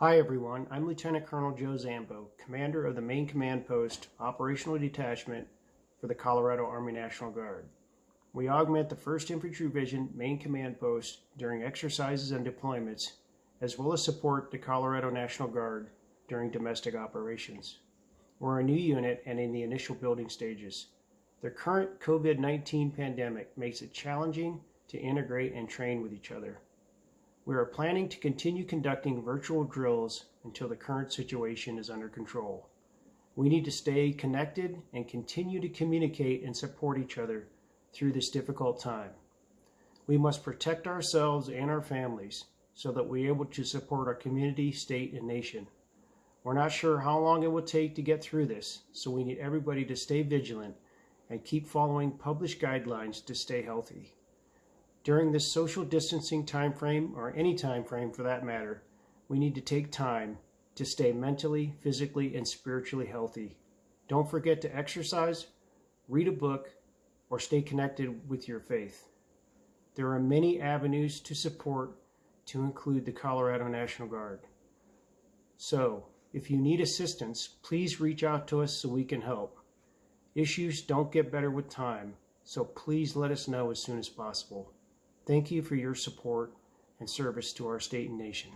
Hi everyone, I'm Lieutenant Colonel Joe Zambo, Commander of the Main Command Post Operational Detachment for the Colorado Army National Guard. We augment the 1st Infantry Division Main Command Post during exercises and deployments, as well as support the Colorado National Guard during domestic operations. We're a new unit and in the initial building stages. The current COVID-19 pandemic makes it challenging to integrate and train with each other. We are planning to continue conducting virtual drills until the current situation is under control. We need to stay connected and continue to communicate and support each other through this difficult time. We must protect ourselves and our families so that we're able to support our community, state, and nation. We're not sure how long it will take to get through this, so we need everybody to stay vigilant and keep following published guidelines to stay healthy. During this social distancing time frame, or any time frame for that matter, we need to take time to stay mentally, physically, and spiritually healthy. Don't forget to exercise, read a book, or stay connected with your faith. There are many avenues to support to include the Colorado National Guard. So, if you need assistance, please reach out to us so we can help. Issues don't get better with time, so please let us know as soon as possible. Thank you for your support and service to our state and nation.